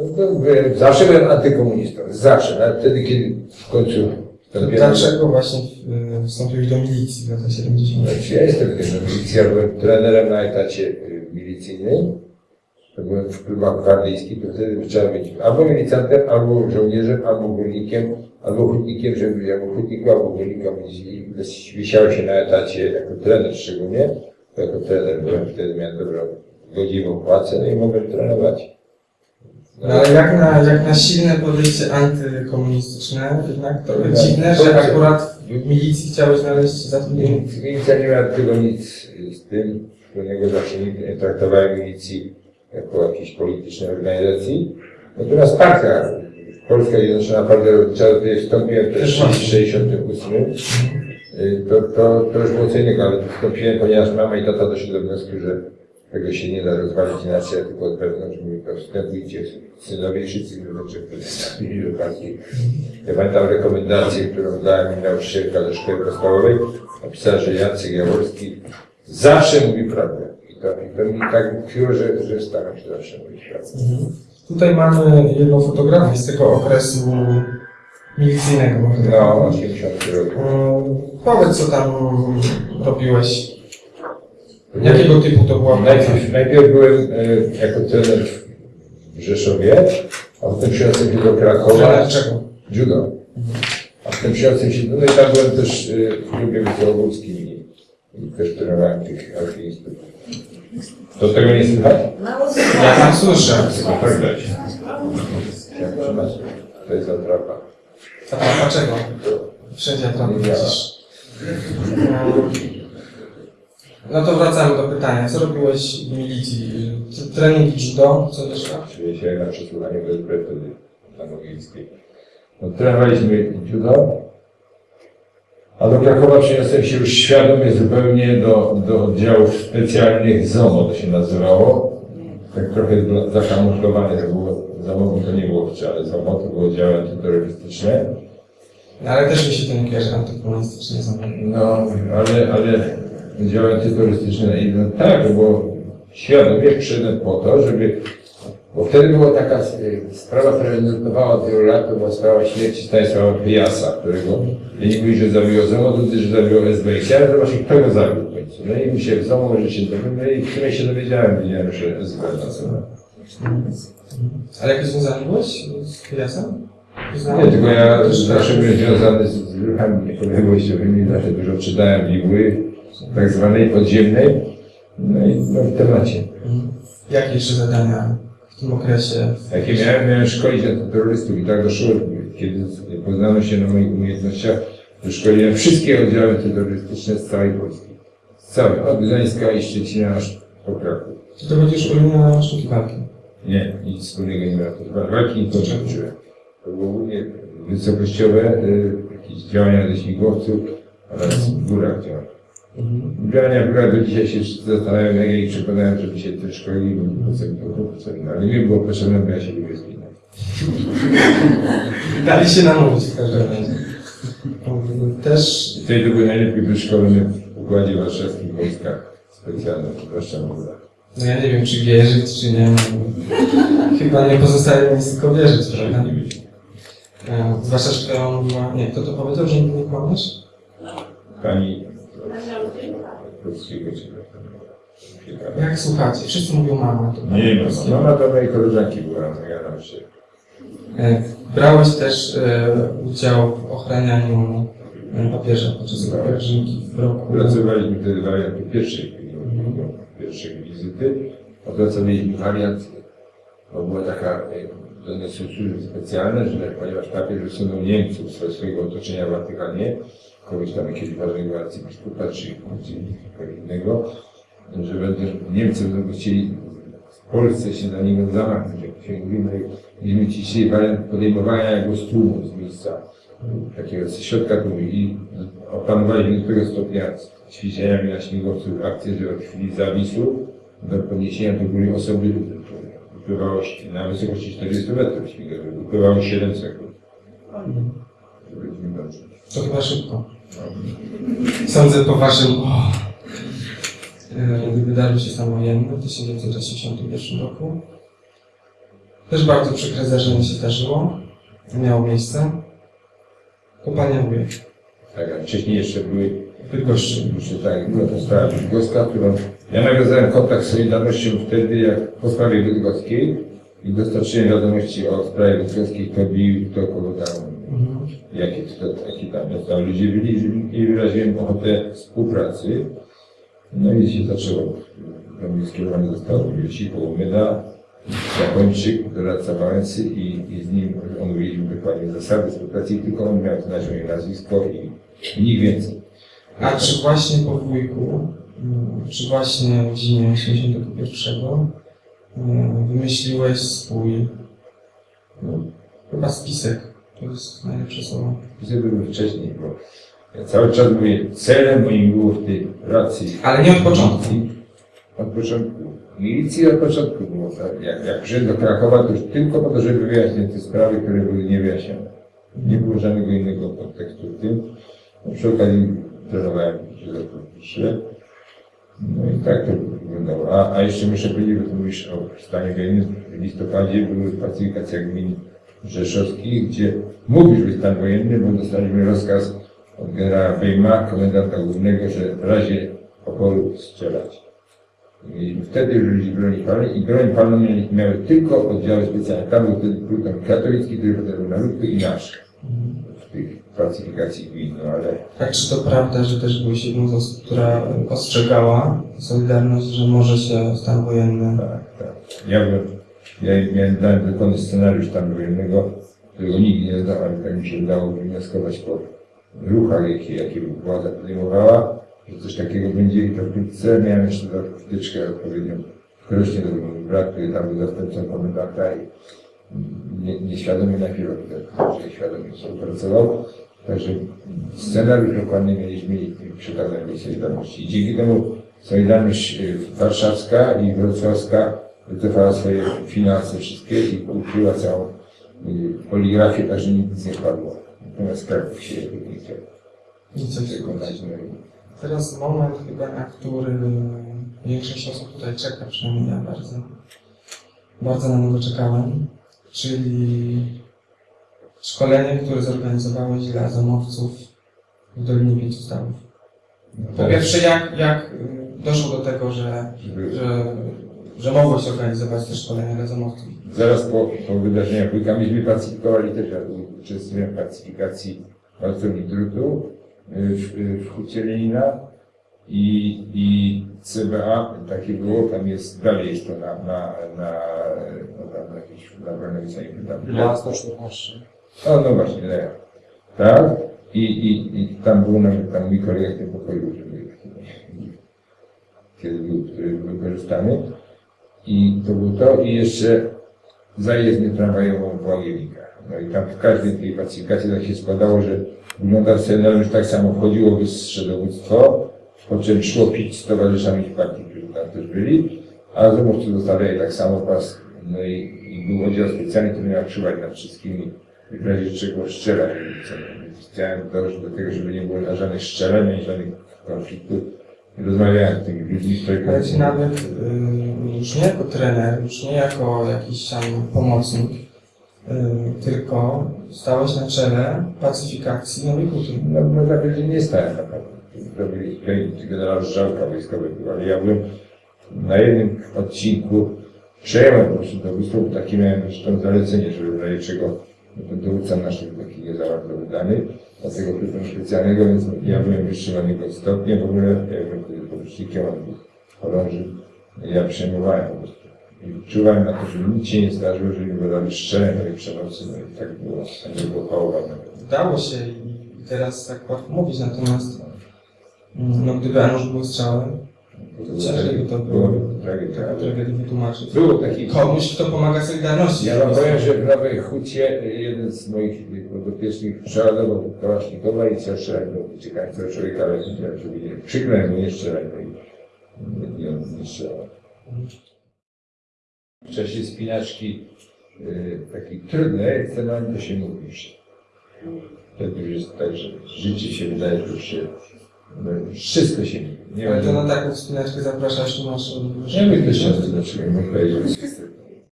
No zawsze byłem antykomunistą. Zawsze. Nawet wtedy, kiedy w końcu. Dlaczego właśnie y, wstąpiłeś do milicji w latach 70? Znaczy, ja jestem tym no, milicji, ja byłem trenerem na etacie y, milicyjnym. To byłem w klubach gwardyjskich, to wtedy trzeba być albo milicjantem, albo żołnierzem, albo górnikiem, albo hutnikiem, żeby być albo hutniku, albo górnika. I wisiało się na etacie jako trener szczególnie. Jako trener byłem wtedy, miałem dobrą, godziwą płacę, no i mogłem trenować. No jak na, jak na silne podejście antykomunistyczne, jednak trochę Tak. dziwne, że To- akurat w milicji chciałeś znaleźć zatrudnienie. Milicja nie miała tego nic z tym, wspólnego zawsze nigdy nie traktowałem milicji jako jakiejś politycznej organizacji. Natomiast partia, Polska Zjednoczona Partia Robotnicza, do której wstąpiłem też w 68, y, to, to, to już było co innego, ale wstąpiłem, ponieważ mama i tata doszli do wniosku, że tego się nie da rozwalić inaczej, jak tylko od wewnątrz. Mówi, to wstępujcie synowie wszyscy ludzie, którzy do partii. Ja pamiętam rekomendację, którą dała mi nauczycielka ze szkoły podstawowej. Napisała, że Jacek Jaworski zawsze mówi prawdę. I to, i to mi tak utkwiło, że, że staram się zawsze mówić prawdę. Tutaj mamy jedną fotografię z tego okresu milicyjnego. No, powiedzieć. 80 rok. Mm, Powiedz, co tam robiłeś. Jakiego typu to była? Najpierw, najpierw byłem e, jako trener w Rzeszowie, a potem się do Krakowa. Czego? Judo. A potem przyniosłem się, no i tam byłem też y, w klubie wysołogódzkim i, i też trenowałem tych alpinistów. To tego nie słychać? Ja tam słyszę. Trzymasz? To jest atrapa. A tam dlaczego? Wszędzie widzisz. No to wracamy do pytania. Co robiłeś w milicji? Trening judo? Co jeszcze? Czuję się na przesłuchaniu BSB wtedy na. No, trenowaliśmy judo, a do Krakowa przyniosłem się już świadomie zupełnie do, do oddziałów specjalnych ZOMO to się nazywało. Tak trochę zakamuflowane to było. ZOMO to nie było wcale ZOMO, to było oddziały antyterrorystyczne. No, ale też mi się to nie kojarzy są. No, ale, ale oddziały antyterrorystyczne, i no tak, było świadomie przyszedłem po to, żeby, bo wtedy była taka y, sprawa, która nurtowała od wielu lat, to była sprawa śmierci Stanisława Pyjasa, którego ja nie mówię, że zabiło ZOMO, że zabiło SB. I chciałem zobaczyć, kto go zabił w końcu. No i mi się w ZOMO, że się dowiem, no i w sumie się dowiedziałem, wiedziałem, że SB na. Ale jakie związanie byłeś z Kujasem? Nie, tylko ja zawsze byłem związany z, ruchami niepodległościowymi, zawsze dużo czytałem Bibuły, tak zwanej podziemnej, no i no, w temacie. Jakie jeszcze zadania w tym okresie? Jakie miałem, miałem szkolić antyterrorystów i tak doszło, kiedy poznano się na moich umiejętnościach, że szkoliłem wszystkie oddziały antyterrorystyczne z całej Polski. Z całej, od Gdańska i Szczecina aż po Kraków. To będziesz umiał sztuki walki. Nie, nic wspólnego nie miałem. To walki nie uczyłem. To było głównie wysokościowe, y, jakieś działania ze śmigłowców oraz w górach działania. Działania w górach do dzisiaj się zastanawiam, jak ja ich przekonałem, żeby się też szkolili, bo nie potrzebne. Ale nie było potrzebne, bo ja się lubię spinać. Dali się namówić w każdym razie. Też I wtedy to były najlepiej wyszkolone w układzie warszawskim wojskach specjalnych, zwłaszcza w górach. No ja nie wiem, czy wierzyć, czy nie. Chyba nie pozostaje mi nic tylko wierzyć, prawda? E, Zwłaszcza, że on ma... Nie, kto to powiedział, że nie kłamiesz? Pani Polskiego czy jak słuchacie? Wszyscy mówią mama. To Nie wiem, Polskiego. mama to mojej koleżanki była, ja nam się. E, Brałeś też e, udział w ochranianiu e, papieża podczas jego pielgrzymki w roku. Opracowaliśmy wtedy wariant pierwszej, pierwszej wizyty. Opracowaliśmy wariant, bo była taka, e, nie są służby specjalne, że ponieważ papież wysunął Niemców ze swojego otoczenia w Watykanie, kogoś tam jakiegoś ważnego arcybiskupa czy, kogoś innego, że będą Niemcy będą chcieli w Polsce się na niego zamachnąć, jak się mówi, no mieliśmy dzisiaj wariant podejmowania go z tłumu, z miejsca takiego ze środka tłumu i opanowaliśmy do tego stopnia ćwiczeniami na śmigłowcu akcję, że od chwili zawisu do podniesienia do góry osoby upływało się na wysokości 40 metrów śmigłowców, upływało 7 sekund. To chyba szybko. Sądzę po waszym... O, gdy wydarzył się stan wojenny w 1981 roku. Też bardzo przykre zdarzenie się zdarzyło. Miało miejsce. Kopalnia Wujek Tak, a wcześniej jeszcze były Bydgoszczy. Jeszcze tak, była to sprawa bydgoska, którą ja nawiązałem kontakt z Solidarnością wtedy, jak po sprawie bydgoskiej i dostarczyłem wiadomości o sprawie bydgoskiej, kto bił, kto kogo tam. Jakie, to, tam, tam ludzie byli i wyraziłem ochotę współpracy. No i się zaczęło. Do mnie skierowane zostało Wielci Połomyda, Japończyk, doradca Wałęsy i, i z nim omówiliśmy dokładnie zasady współpracy, tylko on miał znać moje nazwisko i, i nikt więcej. A czy właśnie po wujku, mm, czy właśnie w zimie 81 mm, wymyśliłeś swój no, chyba spisek? To jest najlepsze słowo. Były wcześniej, bo ja cały czas mówię, celem moim było w tej pracy. Ale nie od początku. Od początku. Milicji od początku było tak. Jak, jak przyszedłem do Krakowa, to już tylko po to, żeby wyjaśnić te sprawy, które były niewyjaśnione. Nie było żadnego innego kontekstu w tym. No, przy okazji trenowałem się Wiśle. No i tak to wyglądało. A, a jeszcze muszę powiedzieć, bo mówisz o stanie wojennym. W listopadzie były pacyfikacja gmin rzeszowskich, gdzie mógł już być stan wojenny, bo dostaliśmy rozkaz od generała Bejma, komendanta głównego, że w razie oporu strzelać. Mieliśmy wtedy już ludzi broni palnej i broń palną mieli, miały tylko oddziały specjalne. Tam był wtedy pluton katolicki, który potem był na Ludku i nasz. W tych pacyfikacji gmin, no ale Tak, czy to prawda, że też byłeś jedną z osób, która ostrzegała Solidarność, że może się stan wojenny Tak, tak. Ja byłem, ja miałem, dokładny scenariusz stanu wojennego, którego nigdy nie ale tak mi się udało wywnioskować po ruchach, jakie, jakie władza podejmowała, że coś takiego będzie i to wkrótce miałem jeszcze taką wtyczkę odpowiednią był mój brat, który tam był zastępcą komendanta i nie, nieświadomie najpierw, że świadomie współpracował. Także scenariusz dokładnie mieliśmy i przekazałem do Solidarności. I dzięki temu Solidarność y, Warszawska i Wrocławska wycofała swoje finanse wszystkie i ukryła całą y, poligrafię, tak że nic nie padło. Natomiast Kraków się nie chciał Teraz moment chyba, na który większość osób tutaj czeka, przynajmniej ja bardzo, bardzo na niego czekałem, czyli szkolenie, które zorganizowałeś dla zamowców w Dolinie Pięciu. Po pierwsze, jak, jak y, doszło do tego, że, że, że mogłeś organizować te szkolenia dla zamowców? Zaraz po, po wydarzeniach Wujka myśmy pacyfikowali też, ja uczestniczyłem w pacyfikacji pracowni drutu w, w Hucie Lenina i, i CBA, takie było, tam jest, dalej jest to na, na, na, na, na, na jakieś, na wolnej sali, tam, Dla 114. o, no właśnie, Lea. Tak? I, i, I tam był nawet tam mój kolega w tym pokoju, żeby, kiedy był, który był wykorzystany. I to było to. I jeszcze zajezdnię tramwajową w Łagienikach. No i tam w każdej tej pacyfikacji tak się składało, że wyglądał scenariusz tak samo. Wchodziło dowództwo, po czym szło pić z towarzyszami partii, którzy tam też byli, a zamówcy dostawali tak samo pas. No i, i był oddział specjalny, który miał czuwać nad wszystkimi i w razie czego strzelać. Chciałem dążyć do tego, żeby nie było żadnych strzeleń, ani żadnych konfliktów. Rozmawiałem z tymi ludźmi, którzy Ale ci nawet y, już nie jako trener, już nie jako jakiś tam pomocnik, y, tylko stałeś na czele pacyfikacji Nowej Huty. No, można powiedzieć, nie stałem na pewno. Robili tutaj generał Żałka wojskowy, był, ale ja byłem na jednym odcinku, przejąłem po prostu dowództwo, bo takie miałem zresztą zalecenie, żeby w razie czego no, ten dowódca nasz był taki nie za bardzo wydany, dlatego plutonu specjalnego, więc ja byłem wyższonego stopnia, w ogóle ja byłem wtedy porucznikiem, on był chorąży, ja przejmowałem po prostu. I czuwałem na to, żeby nic się nie zdarzyło, żeby nie było strzeleń, ale przemocy, no i tak było, tak było pałowane. Udało się i teraz tak łatwo mówić, natomiast mm, no, gdyby Anusz był strzałem, by to było tragedia. taką tragedię wytłumaczyć. Było taki Komuś, kto pomaga Solidarności. Ja wam powiem, że w Nowej Hucie jeden z moich podopiecznych przeładował Kałasznikowa i chciał strzelać do uciekającego człowieka, ale krzyknąłem mu nie strzelaj, i- on strzelał. W czasie spinaczki y, takiej trudnej, cenami to się mówi już. Wtedy już jest tak, że życie się wydaje, że już się, wszystko się. Nie Ale to na taką wspinaczkę zapraszasz, tu masz... nie wiem, to się nie powiedzieć.